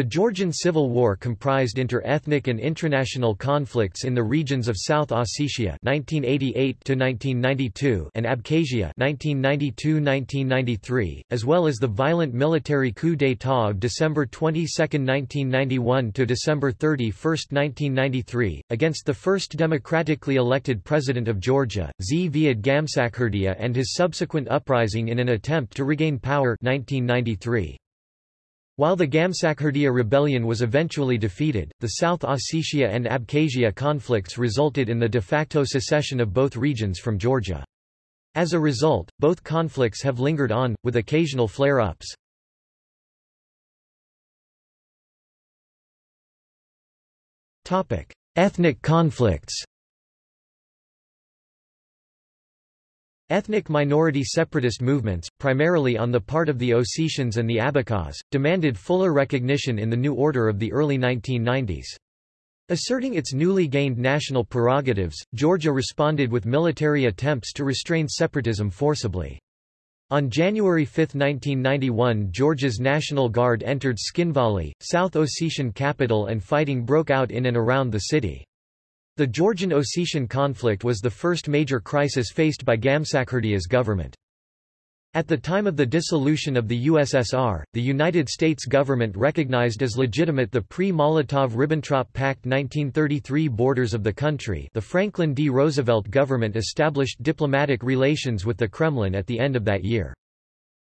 The Georgian Civil War comprised inter-ethnic and intranational conflicts in the regions of South Ossetia (1988–1992) and Abkhazia (1992–1993), as well as the violent military coup d'état of December 22, 1991 to December 31, 1993, against the first democratically elected president of Georgia, Zviad Gamsakhurdia, and his subsequent uprising in an attempt to regain power 1993. While the Gamsakhurdia rebellion was eventually defeated, the South Ossetia and Abkhazia conflicts resulted in the de facto secession of both regions from Georgia. As a result, both conflicts have lingered on, with occasional flare-ups. Ethnic conflicts Ethnic minority separatist movements, primarily on the part of the Ossetians and the Abkhaz, demanded fuller recognition in the new order of the early 1990s. Asserting its newly gained national prerogatives, Georgia responded with military attempts to restrain separatism forcibly. On January 5, 1991 Georgia's National Guard entered Tskhinvali, South Ossetian capital and fighting broke out in and around the city. The Georgian-Ossetian conflict was the first major crisis faced by Gamsakhurdia's government. At the time of the dissolution of the USSR, the United States government recognized as legitimate the pre-Molotov-Ribbentrop Pact 1933 borders of the country the Franklin D. Roosevelt government established diplomatic relations with the Kremlin at the end of that year.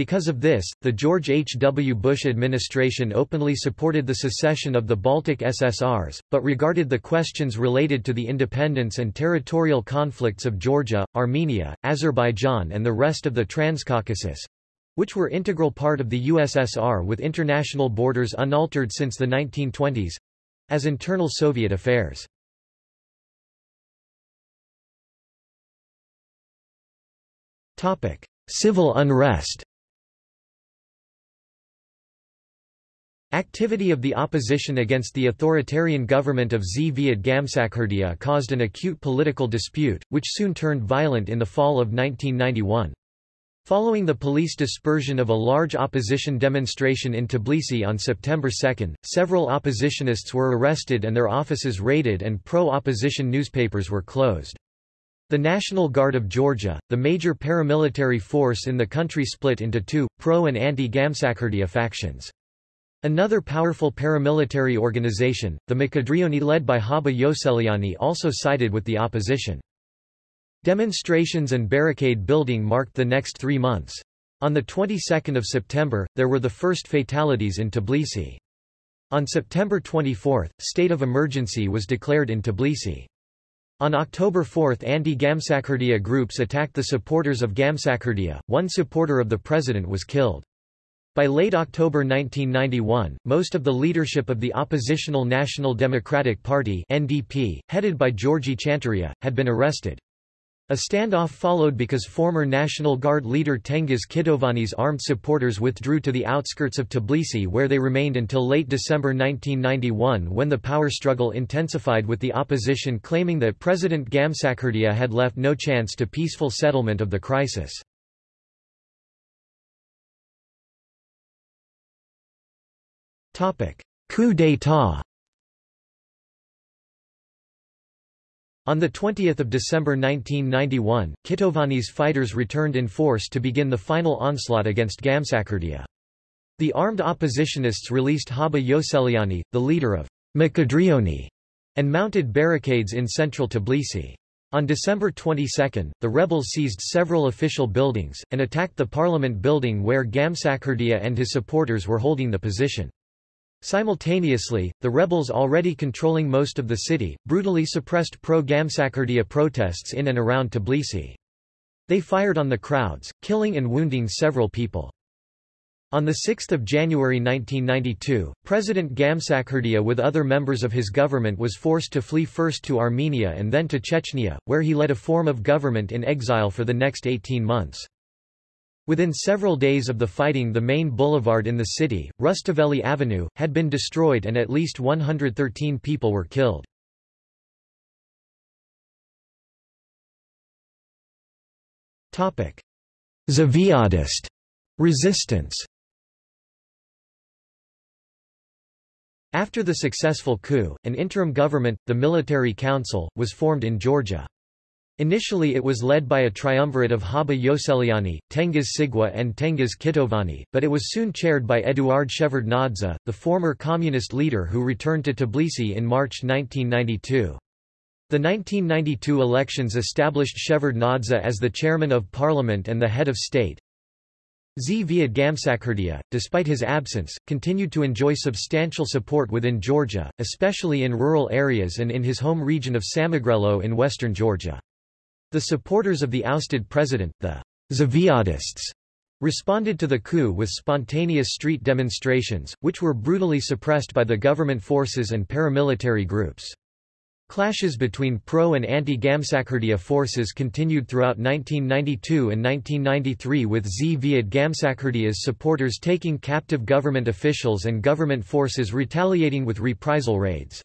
Because of this, the George H. W. Bush administration openly supported the secession of the Baltic SSRs, but regarded the questions related to the independence and territorial conflicts of Georgia, Armenia, Azerbaijan and the rest of the Transcaucasus—which were integral part of the USSR with international borders unaltered since the 1920s—as internal Soviet affairs. Civil unrest Activity of the opposition against the authoritarian government of Zviad Gamsakhurdia caused an acute political dispute, which soon turned violent in the fall of 1991. Following the police dispersion of a large opposition demonstration in Tbilisi on September 2, several oppositionists were arrested and their offices raided and pro-opposition newspapers were closed. The National Guard of Georgia, the major paramilitary force in the country split into two, pro- and anti-Gamsakhurdia factions. Another powerful paramilitary organization, the Mkhedrioni led by Haba Ioseliani also sided with the opposition. Demonstrations and barricade building marked the next three months. On the 22nd of September, there were the first fatalities in Tbilisi. On September 24, state of emergency was declared in Tbilisi. On October 4 anti-Gamsakhurdia groups attacked the supporters of Gamsakhurdia, one supporter of the president was killed. By late October 1991, most of the leadership of the oppositional National Democratic Party (NDP), headed by Georgi Chanturia, had been arrested. A standoff followed because former National Guard leader Tengiz Kitovani's armed supporters withdrew to the outskirts of Tbilisi where they remained until late December 1991 when the power struggle intensified with the opposition claiming that President Gamsakhurdia had left no chance to peaceful settlement of the crisis. Coup d'état On 20 December 1991, Kitovani's fighters returned in force to begin the final onslaught against Gamsakhurdia. The armed oppositionists released Haba Ioseliani, the leader of Mkhedrioni, and mounted barricades in central Tbilisi. On December 22, the rebels seized several official buildings, and attacked the parliament building where Gamsakhurdia and his supporters were holding the position. Simultaneously, the rebels already controlling most of the city, brutally suppressed pro-Gamsakhurdia protests in and around Tbilisi. They fired on the crowds, killing and wounding several people. On 6 January 1992, President Gamsakhurdia with other members of his government was forced to flee first to Armenia and then to Chechnya, where he led a form of government in exile for the next 18 months. Within several days of the fighting the main boulevard in the city, Rustaveli Avenue, had been destroyed and at least 113 people were killed. Zviadist resistance After the successful coup, an interim government, the Military Council, was formed in Georgia. Initially it was led by a triumvirate of Haba Ioseliani, Tengiz Sigua and Tengiz Kitovani, but it was soon chaired by Eduard Shevardnadze, the former communist leader who returned to Tbilisi in March 1992. The 1992 elections established Shevardnadze as the chairman of parliament and the head of state. Zviad Gamsakhurdia, despite his absence, continued to enjoy substantial support within Georgia, especially in rural areas and in his home region of Samegrelo in western Georgia. The supporters of the ousted president, the Zviadists, responded to the coup with spontaneous street demonstrations, which were brutally suppressed by the government forces and paramilitary groups. Clashes between pro- and anti-Gamsakhurdia forces continued throughout 1992 and 1993 with Zviad Gamsakhurdia's supporters taking captive government officials and government forces retaliating with reprisal raids.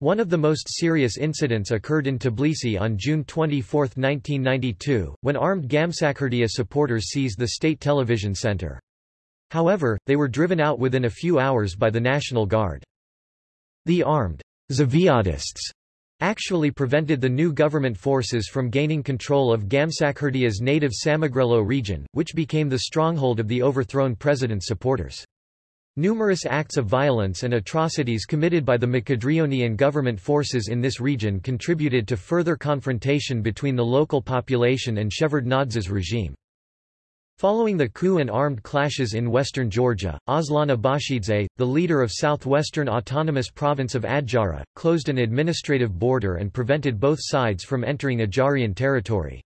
One of the most serious incidents occurred in Tbilisi on June 24, 1992, when armed Gamsakhurdia supporters seized the state television center. However, they were driven out within a few hours by the National Guard. The armed Zviadists actually prevented the new government forces from gaining control of Gamsakhurdia's native Samegrelo region, which became the stronghold of the overthrown president's supporters. Numerous acts of violence and atrocities committed by the and government forces in this region contributed to further confrontation between the local population and Shevardnadze's regime. Following the coup and armed clashes in western Georgia, Aslan Abashidze, the leader of southwestern autonomous province of Adjara, closed an administrative border and prevented both sides from entering Adjarian territory.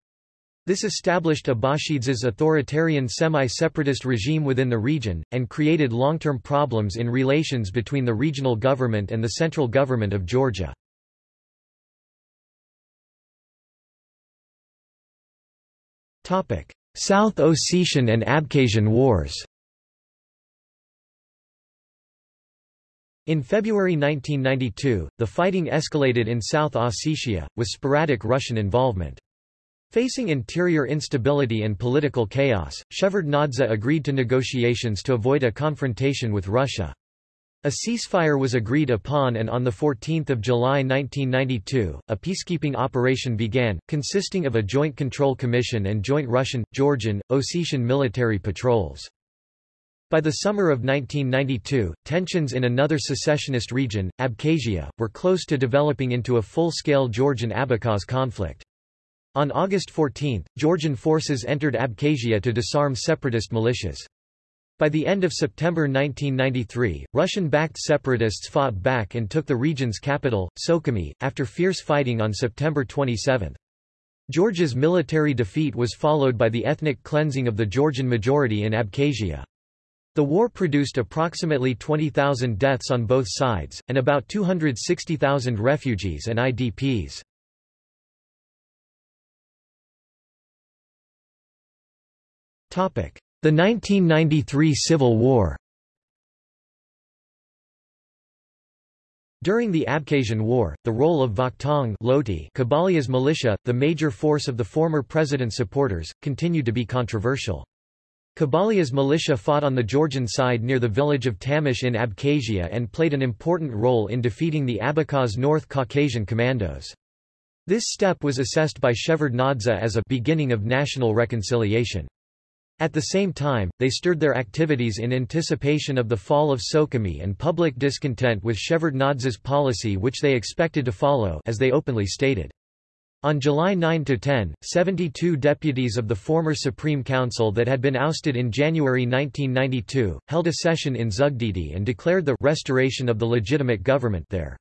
This established Abashidze's authoritarian semi-separatist regime within the region, and created long-term problems in relations between the regional government and the central government of Georgia. South Ossetian and Abkhazian Wars In February 1992, the fighting escalated in South Ossetia, with sporadic Russian involvement. Facing interior instability and political chaos, Shevardnadze agreed to negotiations to avoid a confrontation with Russia. A ceasefire was agreed upon and on 14 July 1992, a peacekeeping operation began, consisting of a joint control commission and joint Russian, Georgian, Ossetian military patrols. By the summer of 1992, tensions in another secessionist region, Abkhazia, were close to developing into a full-scale Georgian-Abkhaz conflict. On August 14, Georgian forces entered Abkhazia to disarm separatist militias. By the end of September 1993, Russian-backed separatists fought back and took the region's capital, Sukhumi, after fierce fighting on September 27. Georgia's military defeat was followed by the ethnic cleansing of the Georgian majority in Abkhazia. The war produced approximately 20,000 deaths on both sides, and about 260,000 refugees and IDPs. The 1993 Civil War During the Abkhazian War, the role of Vakhtang Loti Kobalia's militia, the major force of the former president's supporters, continued to be controversial. Kobalia's militia fought on the Georgian side near the village of Tamish in Abkhazia and played an important role in defeating the Abkhaz North Caucasian commandos. This step was assessed by Shevardnadze as a beginning of national reconciliation. At the same time, they stirred their activities in anticipation of the fall of Sukhumi and public discontent with Shevardnadze's policy which they expected to follow as they openly stated. On July 9–10, 72 deputies of the former Supreme Council that had been ousted in January 1992, held a session in Zugdidi and declared the restoration of the legitimate government there.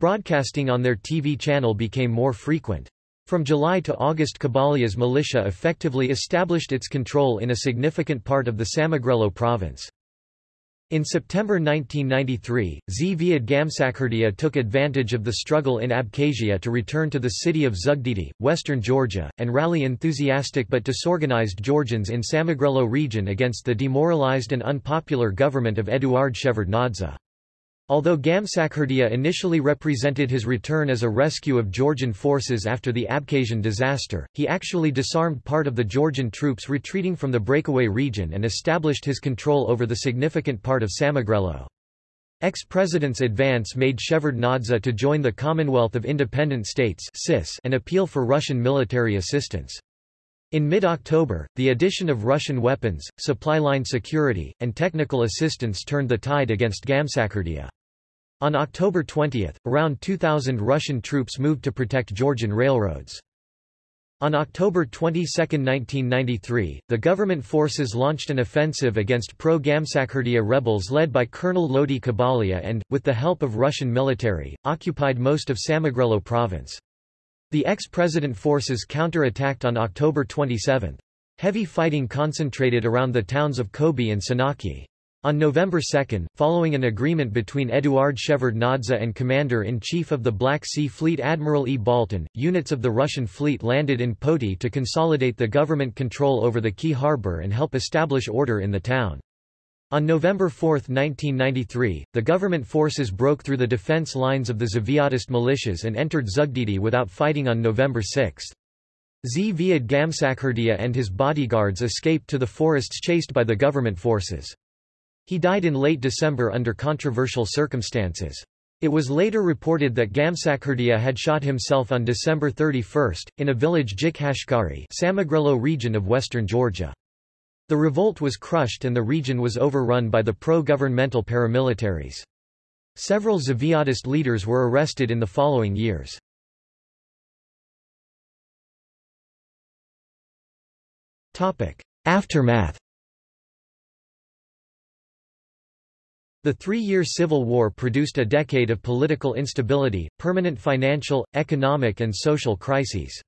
Broadcasting on their TV channel became more frequent. From July to August Kobalia's militia effectively established its control in a significant part of the Samegrelo province. In September 1993, Zviad Gamsakhurdia took advantage of the struggle in Abkhazia to return to the city of Zugdidi, western Georgia, and rally enthusiastic but disorganized Georgians in Samegrelo region against the demoralized and unpopular government of Eduard Shevardnadze. Although Gamsakhurdia initially represented his return as a rescue of Georgian forces after the Abkhazian disaster, he actually disarmed part of the Georgian troops retreating from the breakaway region and established his control over the significant part of Samegrelo. Ex-president's advance made Shevardnadze to join the Commonwealth of Independent States and appeal for Russian military assistance. In mid-October, the addition of Russian weapons, supply line security, and technical assistance turned the tide against Gamsakhurdia. On October 20, around 2,000 Russian troops moved to protect Georgian railroads. On October 22, 1993, the government forces launched an offensive against pro-Gamsakhurdia rebels led by Colonel Loti Kobalia and, with the help of Russian military, occupied most of Samegrelo province. The ex-president forces counter-attacked on October 27. Heavy fighting concentrated around the towns of Khobi and Senaki. On November 2, following an agreement between Eduard Shevardnadze and Commander-in-Chief of the Black Sea Fleet Admiral E. Baltin, units of the Russian fleet landed in Poti to consolidate the government control over the key harbour and help establish order in the town. On November 4, 1993, the government forces broke through the defence lines of the Zviadist militias and entered Zugdidi without fighting on November 6. Zviad Gamsakhurdia and his bodyguards escaped to the forests chased by the government forces. He died in late December under controversial circumstances. It was later reported that Gamsakhurdia had shot himself on December 31, in a village Jikhashkari Samegrelo region of western Georgia. The revolt was crushed and the region was overrun by the pro-governmental paramilitaries. Several Zviadist leaders were arrested in the following years. Aftermath The three-year civil war produced a decade of political instability, permanent financial, economic and social crises.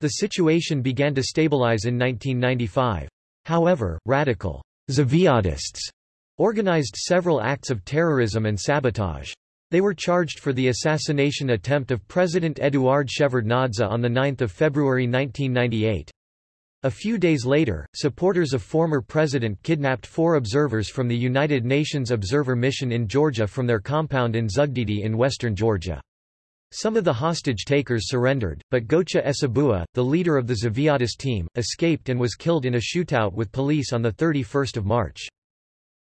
The situation began to stabilize in 1995. However, radical Zviadists organized several acts of terrorism and sabotage. They were charged for the assassination attempt of President Eduard Shevardnadze on 9 February 1998. A few days later, supporters of former president kidnapped four observers from the United Nations Observer Mission in Georgia from their compound in Zugdidi in western Georgia. Some of the hostage-takers surrendered, but Gocha Esebua, the leader of the Zviadist team, escaped and was killed in a shootout with police on 31 March.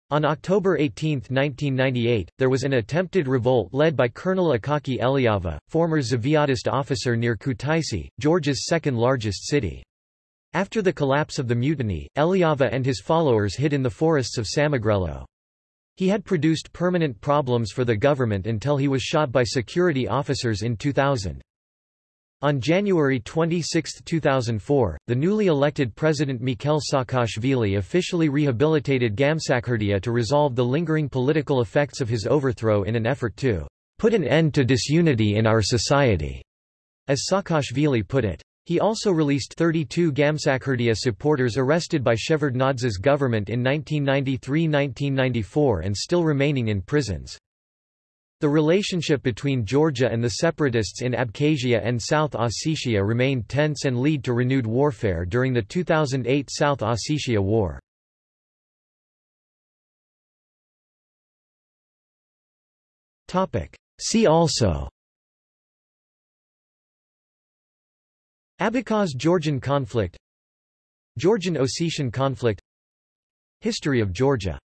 On October 18, 1998, there was an attempted revolt led by Colonel Akaki Eliava, former Zviadist officer near Kutaisi, Georgia's second-largest city. After the collapse of the mutiny, Eliava and his followers hid in the forests of Samegrelo. He had produced permanent problems for the government until he was shot by security officers in 2000. On January 26, 2004, the newly elected President Mikhail Saakashvili officially rehabilitated Gamsakhurdia to resolve the lingering political effects of his overthrow in an effort to put an end to disunity in our society, as Saakashvili put it. He also released 32 Gamsakhurdia supporters arrested by Shevardnadze's government in 1993–1994 and still remaining in prisons. The relationship between Georgia and the separatists in Abkhazia and South Ossetia remained tense and lead to renewed warfare during the 2008 South Ossetia War. See also Abkhaz-Georgian conflict Georgian-Ossetian conflict History of Georgia